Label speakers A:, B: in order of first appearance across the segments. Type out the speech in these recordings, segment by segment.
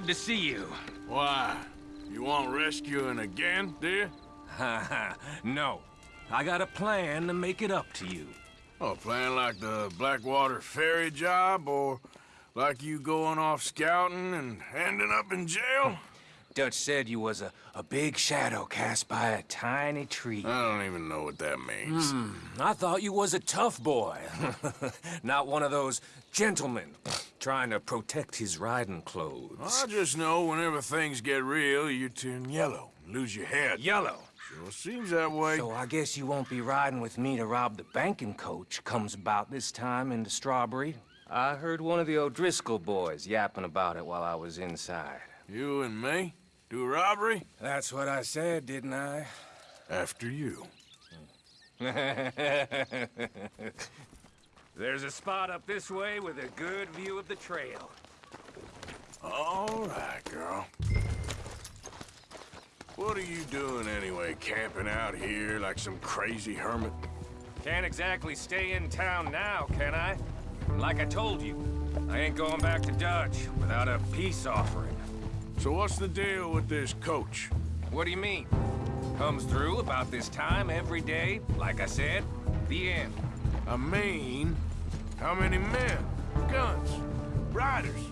A: Good to see you.
B: Why? You want rescuing again, dear?
A: no. I got a plan to make it up to you.
B: Oh, plan like the Blackwater ferry job, or like you going off scouting and ending up in jail?
A: Dutch said you was a, a big shadow cast by a tiny tree.
B: I don't even know what that means.
A: Hmm, I thought you was a tough boy. Not one of those gentlemen trying to protect his riding clothes.
B: I just know whenever things get real, you turn yellow, lose your head.
A: Yellow?
B: Sure seems that way.
A: So I guess you won't be riding with me to rob the banking coach comes about this time into Strawberry. I heard one of the O'Driscoll boys yapping about it while I was inside.
B: You and me? Do a robbery?
A: That's what I said, didn't I?
B: After you.
A: There's a spot up this way with a good view of the trail.
B: All right, girl. What are you doing anyway, camping out here like some crazy hermit?
A: Can't exactly stay in town now, can I? Like I told you, I ain't going back to Dutch without a peace offering.
B: So what's the deal with this coach?
A: What do you mean? Comes through about this time every day, like I said, the end.
B: I mean, how many men, guns, riders?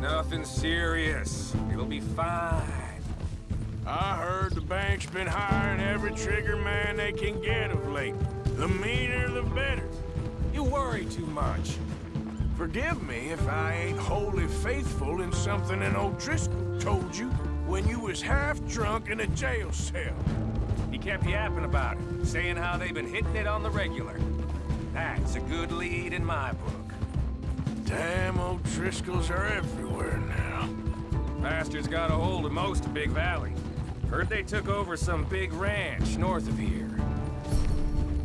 A: Nothing serious. It'll be fine.
B: I heard the bank's been hiring every trigger man they can get of late. The meaner, the better.
A: You worry too much.
B: Forgive me if I ain't wholly faithful in something an O'Driscoll told you when you was half drunk in a jail cell.
A: He kept yapping about it, saying how they've been hitting it on the regular. That's a good lead in my book.
B: Damn old O'Driscolls are everywhere now.
A: Bastards got a hold of most of Big Valley. Heard they took over some big ranch north of here.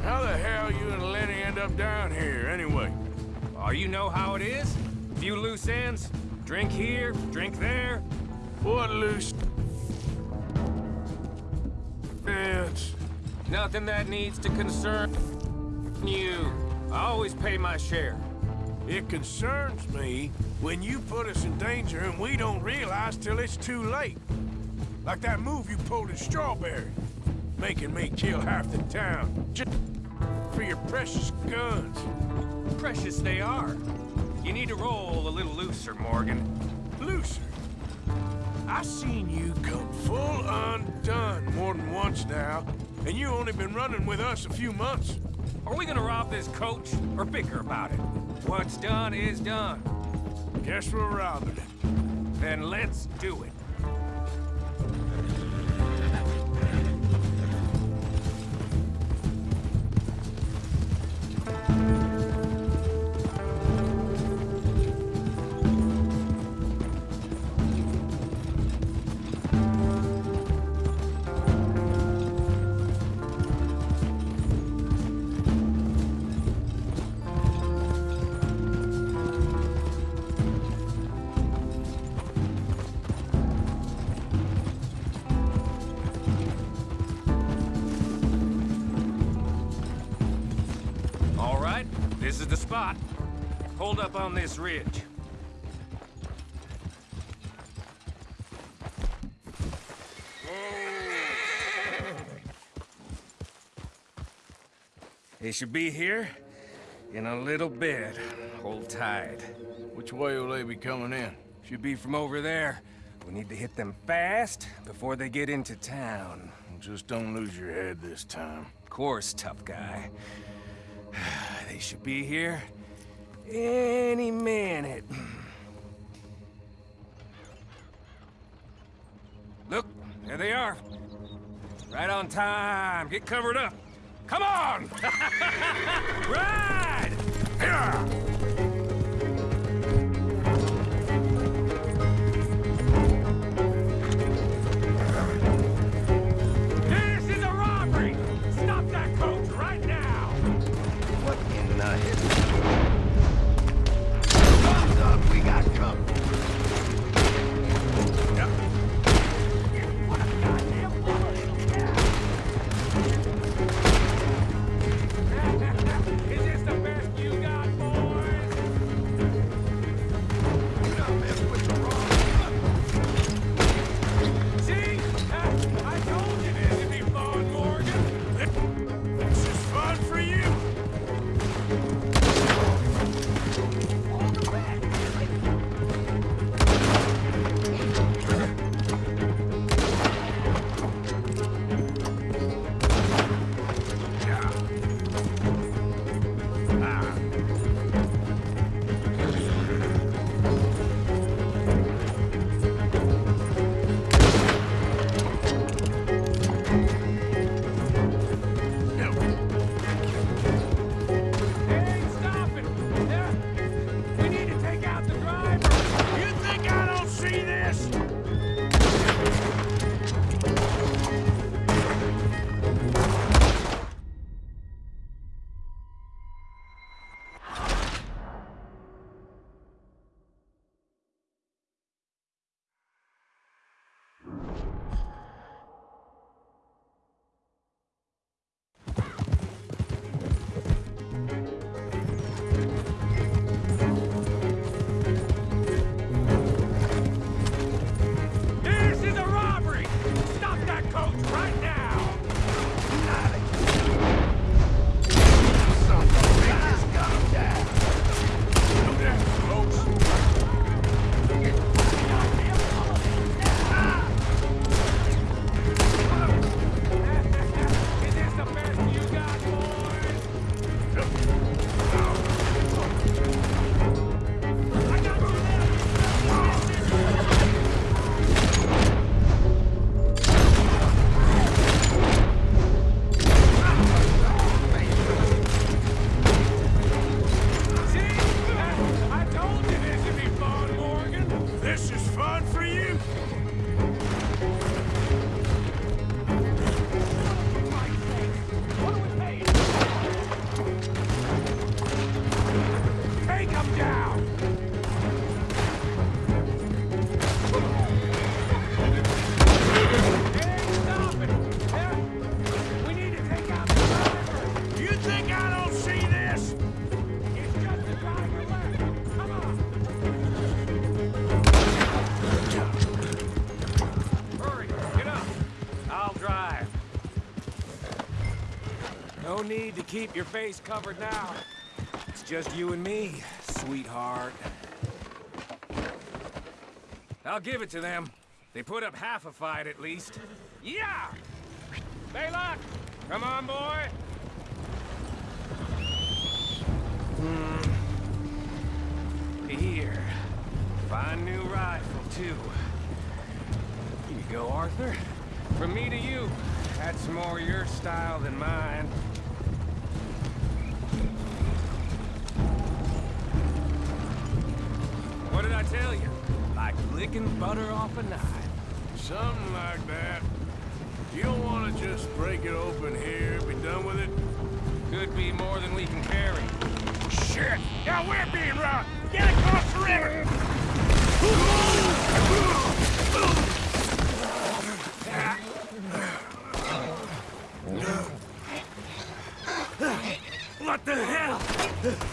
B: How the hell you and Lenny end up down here, anyway?
A: Oh, you know how it is? Few loose ends. Drink here, drink there.
B: What loose ends?
A: Nothing that needs to concern you. I always pay my share.
B: It concerns me when you put us in danger and we don't realize till it's too late. Like that move you pulled in Strawberry. Making me kill half the town. Just for your precious guns.
A: Precious they are. You need to roll a little looser, Morgan.
B: Looser? I seen you come full undone more than once now, and you only been running with us a few months.
A: Are we gonna rob this coach, or bicker about it? What's done is done.
B: Guess we're robbing it.
A: Then let's do it. This ridge. They should be here in a little bit. Hold tight.
B: Which way will they be coming in?
A: Should be from over there. We need to hit them fast before they get into town.
B: Just don't lose your head this time.
A: Of course, tough guy. They should be here any minute. Look, there they are. Right on time. Get covered up. Come on! Ride! Here! Keep your face covered now. It's just you and me, sweetheart. I'll give it to them. They put up half a fight at least. Yeah! Baylock! Come on, boy! Hmm. Here. Fine new rifle, too. Here you go, Arthur. From me to you. That's more your style than mine. What tell you? Like licking butter off a knife.
B: Something like that. You don't want to just break it open here, be done with it?
A: Could be more than we can carry.
B: Shit! Now we're being robbed! Get across the river!
A: What the hell?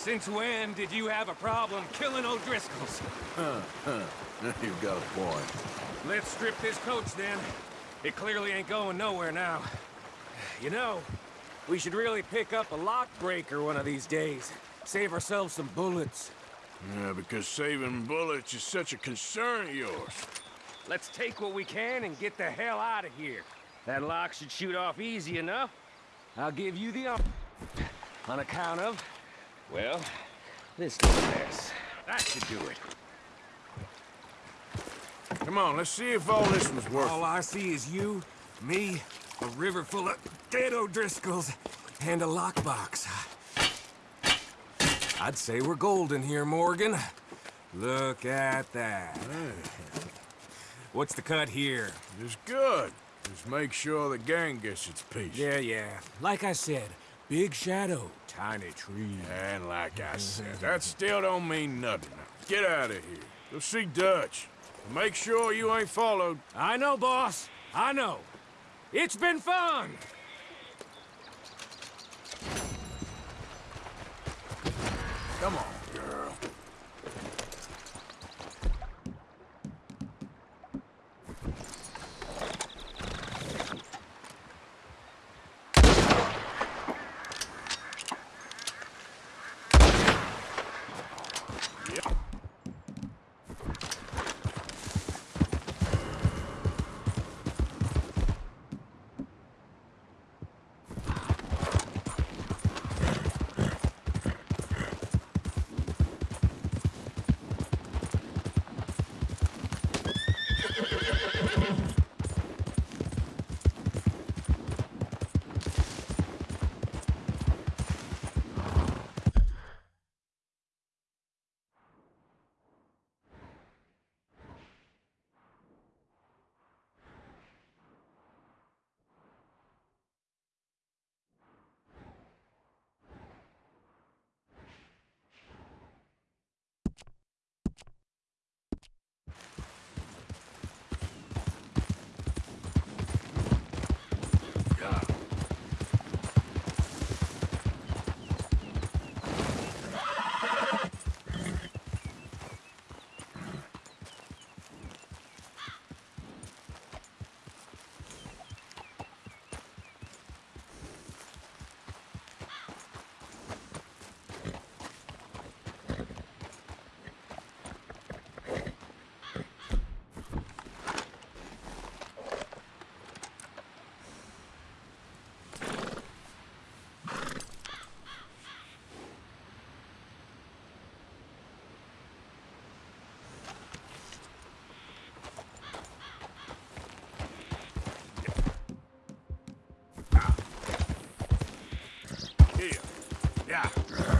A: Since when did you have a problem killing O'Driscolls? Huh, huh.
B: You've got a point.
A: Let's strip this coach then. It clearly ain't going nowhere now. You know, we should really pick up a lock breaker one of these days. Save ourselves some bullets.
B: Yeah, because saving bullets is such a concern of yours.
A: Let's take what we can and get the hell out of here. That lock should shoot off easy enough. I'll give you the On account of, well, this little mess. That should do it.
B: Come on, let's see if all this was worth
A: All I see is you, me, a river full of dead O'Driscolls, and a lockbox. I'd say we're golden here, Morgan. Look at that. What's the cut here?
B: It's good. Just make sure the gang gets its piece.
A: Yeah, yeah. Like I said, big shadow, tiny tree.
B: And like I said, that still don't mean nothing. Get out of here. Go see Dutch. Make sure you ain't followed.
A: I know, boss. I know. It's been fun.
B: Come on, Yeah.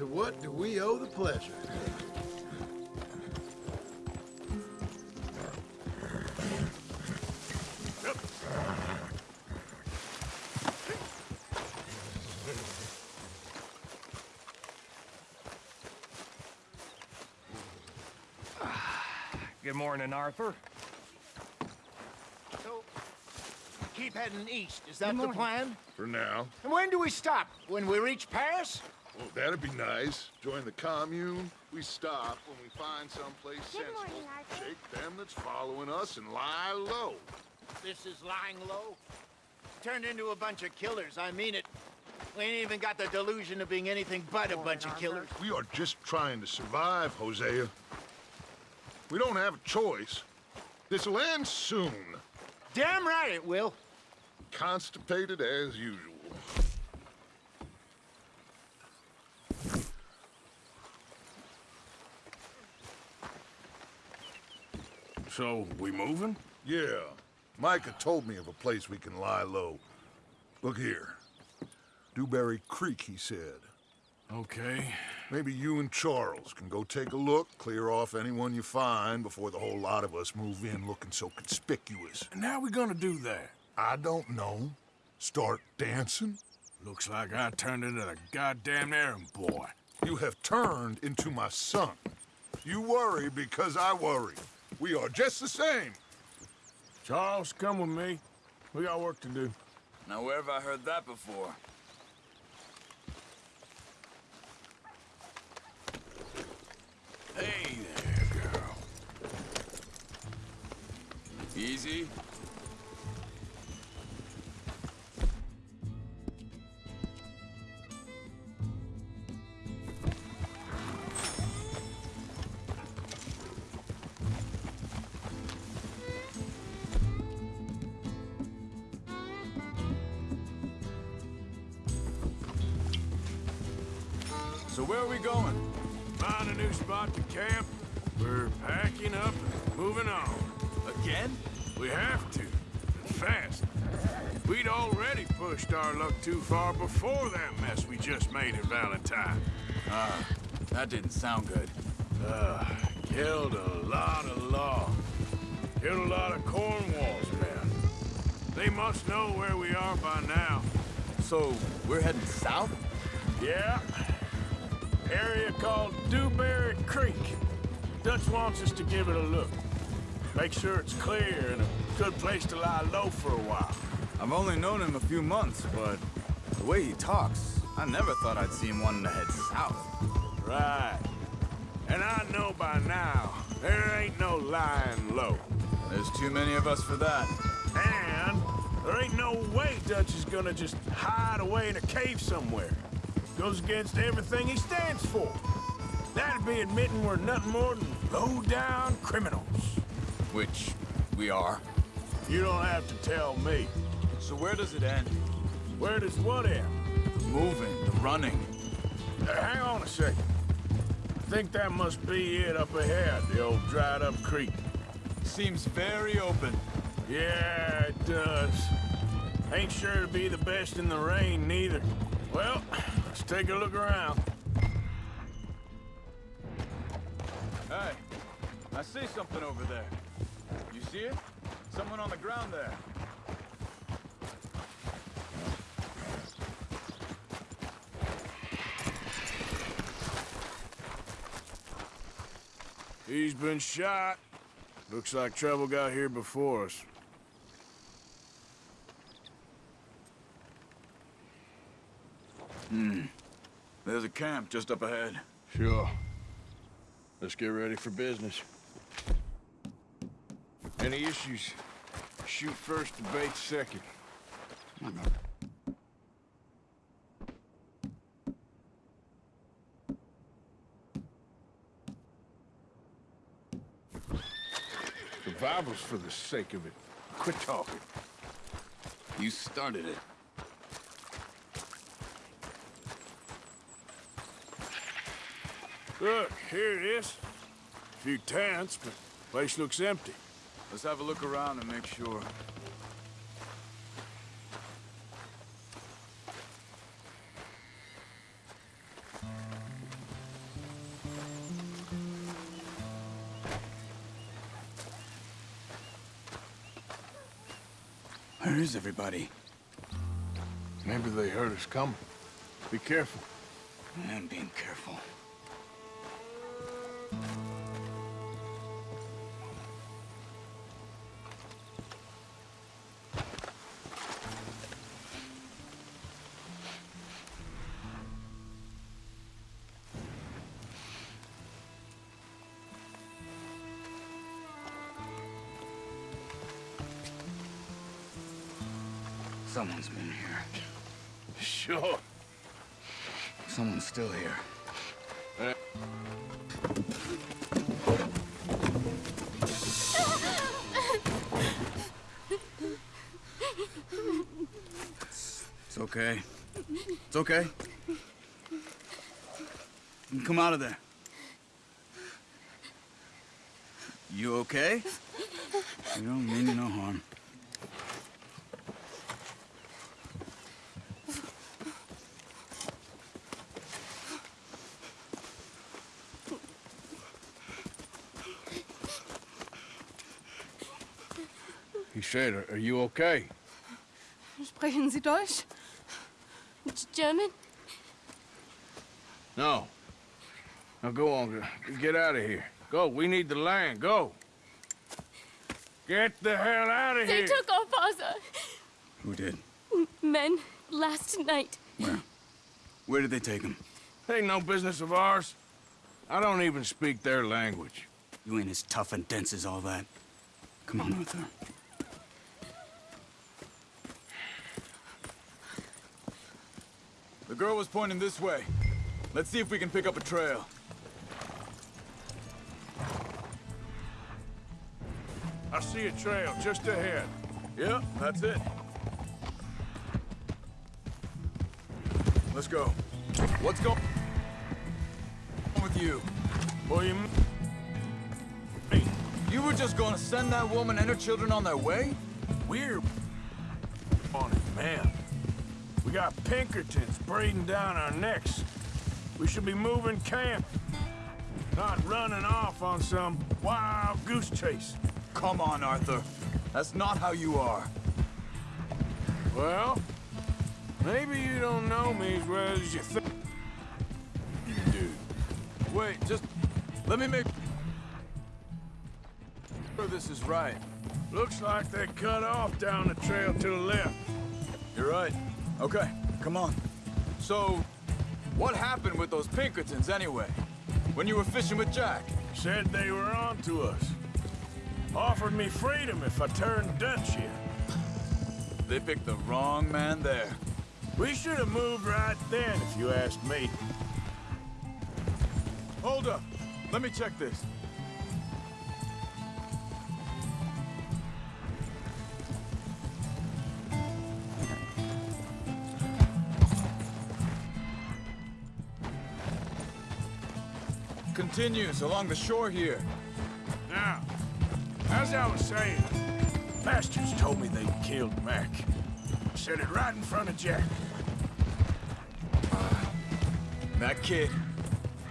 C: To what do we owe the pleasure?
A: Good morning, Arthur.
D: So, keep heading east. Is that the plan?
E: For now.
D: And when do we stop? When we reach Paris?
E: Well, that'd be nice. Join the commune. We stop when we find someplace
F: Good
E: sensible.
F: morning,
E: Shake them that's following us and lie low.
D: This is lying low. Turned into a bunch of killers. I mean it. We ain't even got the delusion of being anything but a bunch of killers.
E: We are just trying to survive, Hosea. We don't have a choice. This'll end soon.
D: Damn right it will.
E: Constipated as usual.
B: So, we moving?
E: Yeah. Micah told me of a place we can lie low. Look here. Dewberry Creek, he said.
B: Okay.
E: Maybe you and Charles can go take a look, clear off anyone you find before the whole lot of us move in looking so conspicuous.
B: And how we gonna do that?
E: I don't know. Start dancing?
B: Looks like I turned into the goddamn errand boy.
E: You have turned into my son. You worry because I worry. We are just the same.
B: Charles, come with me. We got work to do.
G: Now, where have I heard that before?
B: Hey there, girl.
G: Easy.
B: Too far before that mess we just made at Valentine.
G: Ah, that didn't sound good.
B: Uh, killed a lot of law. Killed a lot of Cornwall's men. They must know where we are by now.
G: So, we're heading south?
B: Yeah. Area called Dewberry Creek. Dutch wants us to give it a look. Make sure it's clear and a good place to lie low for a while.
G: I've only known him a few months, but the way he talks, I never thought I'd see him wanting to head south.
B: Right. And I know by now, there ain't no lying low.
G: There's too many of us for that.
B: And there ain't no way Dutch is gonna just hide away in a cave somewhere. Goes against everything he stands for. That'd be admitting we're nothing more than low-down criminals.
G: Which we are.
B: You don't have to tell me.
G: So where does it end?
B: Where does what end?
G: The moving, the running.
B: Uh, hang on a second. I think that must be it up ahead, the old dried-up creek.
G: Seems very open.
B: Yeah, it does. Ain't sure to be the best in the rain, neither. Well, let's take a look around.
G: Hey, I see something over there. You see it? Someone on the ground there.
B: He's been shot. Looks like trouble got here before us. Hmm.
G: There's a camp just up ahead.
B: Sure. Let's get ready for business. Any issues? Shoot first, debate second. Survival's for the sake of it. Quit talking.
G: You started it.
B: Look, here it is. A few tents, but place looks empty.
G: Let's have a look around and make sure. Where is everybody?
B: Maybe they heard us coming. Be careful.
G: I'm being careful. Still here. It's okay. It's okay. Come out of there. You okay? You don't mean no harm.
B: Said, are, are you okay?
F: Sprechen Sie Deutsch? German?
B: No. Now go on, get out of here. Go, we need the land, go. Get the hell out of
F: They
B: here.
F: They took our father.
G: Who did?
F: Men last night.
G: Where? Where did they take him?
B: Ain't no business of ours. I don't even speak their language.
G: You ain't as tough and dense as all that. Come on, Arthur. The girl was pointing this way. Let's see if we can pick up a trail.
B: I see a trail just ahead.
G: Yep, that's it. Let's go. What's going on with you?
B: Well, you... Hey,
G: You were just gonna send that woman and her children on their way?
B: we're on it, man. We got Pinkertons breathing down our necks. We should be moving camp. Not running off on some wild goose chase.
G: Come on, Arthur. That's not how you are.
B: Well, maybe you don't know me as well as you think you do.
G: Wait, just let me make sure this is right.
B: Looks like they cut off down the trail to the left.
G: You're right. Okay, come on. So, what happened with those Pinkertons anyway? When you were fishing with Jack?
B: Said they were on to us. Offered me freedom if I turned Dutch here.
G: They picked the wrong man there.
B: We should have moved right then, if you ask me.
G: Hold up. Let me check this. Continues along the shore here.
B: Now, as I was saying, bastards told me they killed Mac. Said it right in front of Jack.
G: That kid,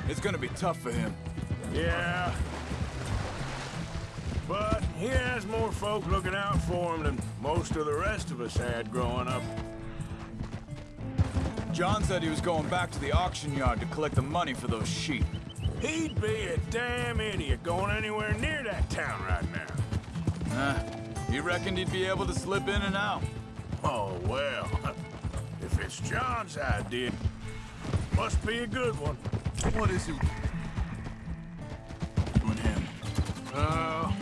G: it's gonna be tough for him.
B: Yeah. But he has more folk looking out for him than most of the rest of us had growing up.
G: John said he was going back to the auction yard to collect the money for those sheep.
B: He'd be a damn idiot going anywhere near that town right now.
G: Nah, he reckoned he'd be able to slip in and out.
B: Oh, well. If it's John's idea, must be a good one.
G: What is it? With him.
B: Oh,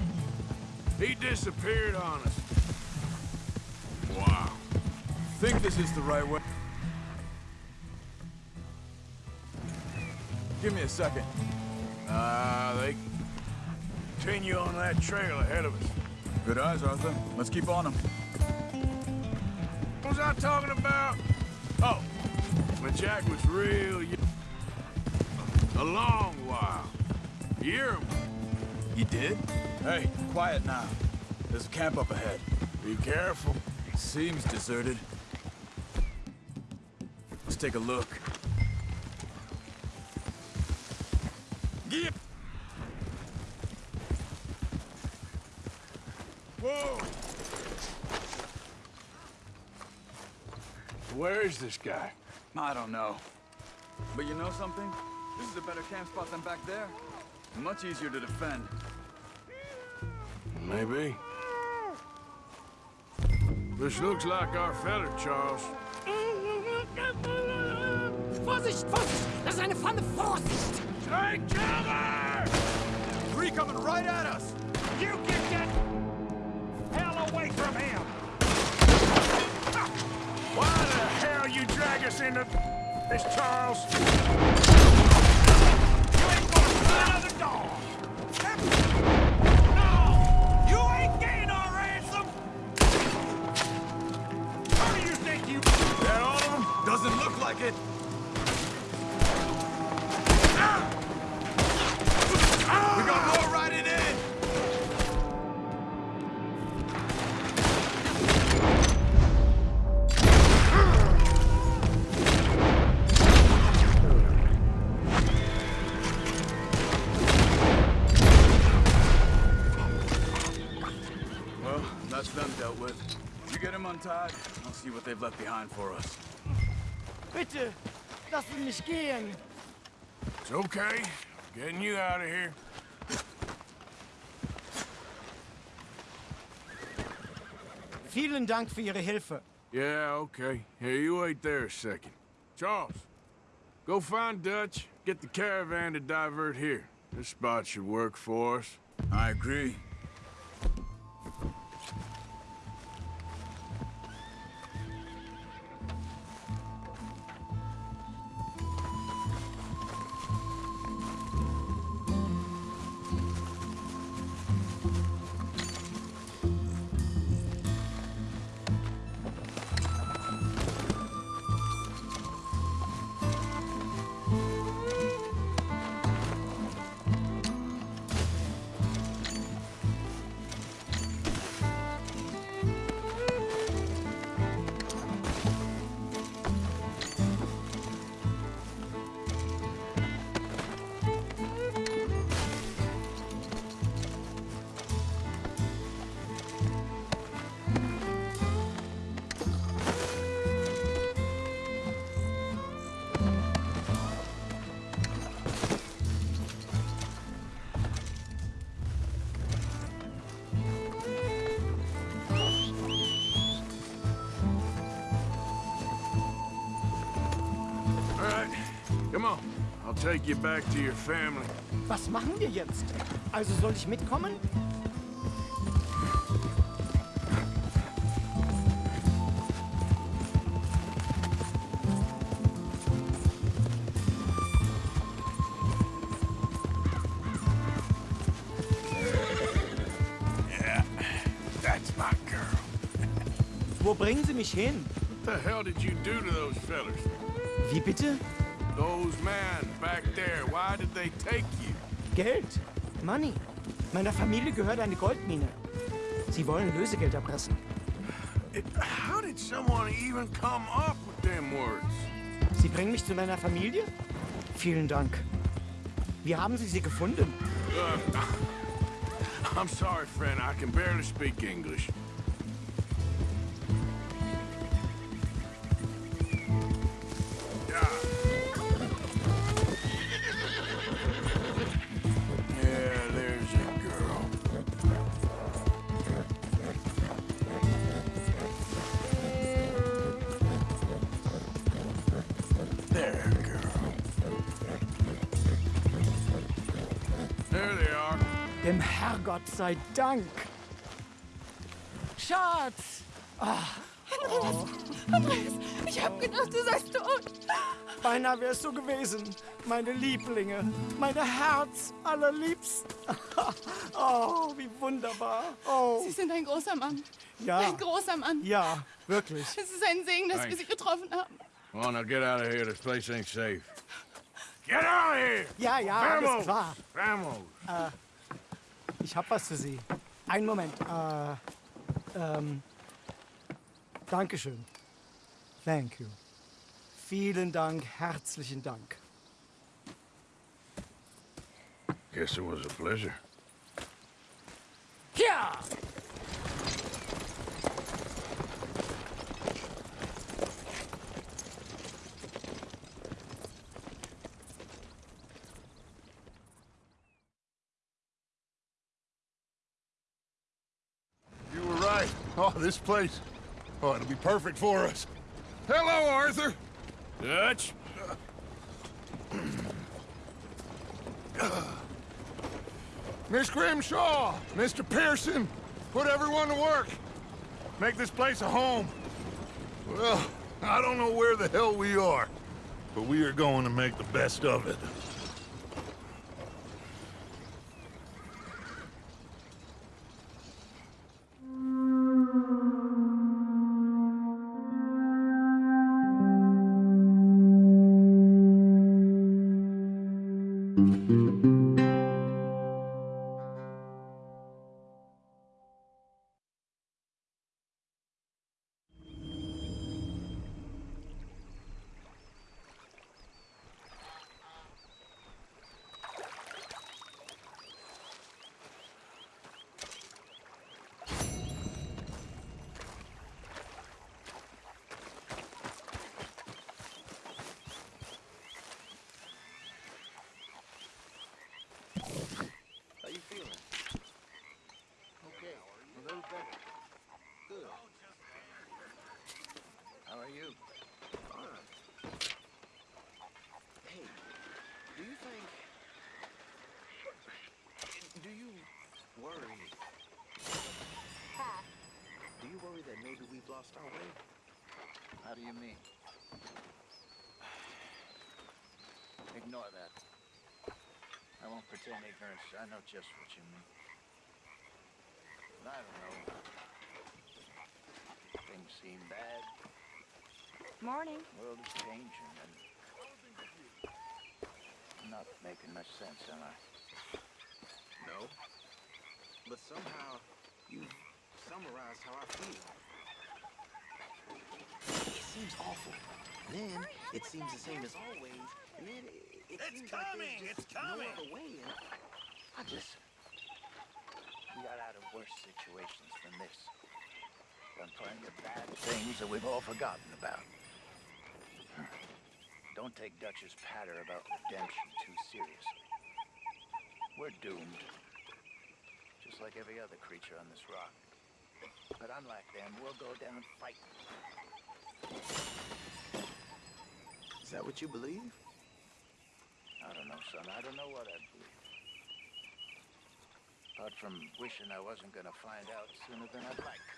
B: he disappeared on us. Wow.
G: Think this is the right way? Give me a second.
B: Ah, they continue on that trail ahead of us.
G: Good eyes, Arthur. Let's keep on them.
B: What was I talking about? Oh, when Jack was real. A long while. A year.
G: You did? Hey, quiet now. There's a camp up ahead.
B: Be careful.
G: Seems deserted. Let's take a look.
B: Get. Whoa! Where is this guy?
G: I don't know. But you know something? This is a better camp spot than back there. Much easier to defend.
B: Maybe. This looks like our fella, Charles.
H: Vorsicht, Vorsicht! Das ist eine Pfanne! Vorsicht!
B: Take cover!
G: Three coming right at us!
B: You get that hell away from him! Drag us this, Charles? You ain't gonna! No! You ain't getting our ransom! How do you think you...
G: That all of them? Doesn't look like it. What they've left behind for us.
H: Bitte! Lassen mich gehen!
B: It's okay. I'm Getting you out of here.
H: Vielen Dank für Ihre Hilfe.
B: Yeah, okay. Here, you wait there a second. Charles, go find Dutch, get the caravan to divert here. This spot should work for us.
G: I agree.
B: take you back to your family.
H: Was machen wir jetzt? Also soll ich mitkommen? Yeah, that's my girl. Wo bringen Sie mich hin?
B: What the hell did you do to those fellas?
H: Wie bitte?
B: Those men back there, why did they take you?
H: Geld. Money. Meiner Familie gehört eine Goldmine. Sie wollen Lösegeld erpressen.
B: It, how did someone even come up with them words?
H: Sie bringen mich zu meiner Familie? Vielen Dank. Wie haben Sie sie gefunden?
B: Uh, I'm sorry, friend. I can barely speak English.
H: Sei Dank. Schatz!
F: Andreas, ich hab gedacht, du seist tot.
H: Beinahe wärst du gewesen. Meine Lieblinge. Meine Herz allerliebsten. oh, wie wunderbar. Oh,
F: Sie sind ein großer Mann.
H: ja.
F: Ein großer Mann.
H: Ja, wirklich.
F: Es ist ein Segen, dass wir
B: Thanks.
F: Sie getroffen haben.
B: Come on, now get out of here. This place ain't safe. Get out of here!
H: Ja, ja, alles
B: Vamos!
H: klar.
B: Vamos!
H: Ich hab was für Sie. Einen Moment. Äh, ähm, Dankeschön. Thank you. Vielen Dank, herzlichen Dank.
B: Guess it was a pleasure.
H: Ja!
E: This place. Oh, it'll be perfect for us. Hello, Arthur.
B: Dutch?
E: Miss Grimshaw, Mr. Pearson, put everyone to work. Make this place a home. Well, I don't know where the hell we are, but we are going to make the best of it.
D: Lost our way? How do you mean? Ignore that. I won't pretend ignorance. I know just what you mean. But I don't know. Things seem bad.
I: Morning.
D: The World is changing, and I'm not making much sense, am I?
J: No. But somehow you summarized how I feel. It seems awful. Then it seems the same as always. And then it, it
B: It's
J: seems like
B: coming,
J: there's
B: it's coming.
J: No other way. And I just
D: We got out of worse situations than this. Done plenty of bad things that we've all forgotten about. Don't take Dutch's patter about redemption too seriously. We're doomed. Just like every other creature on this rock. But unlike them, we'll go down fighting.
J: Is that what you believe?
D: I don't know, son. I don't know what I believe. Apart from wishing I wasn't gonna find out sooner than I'd like.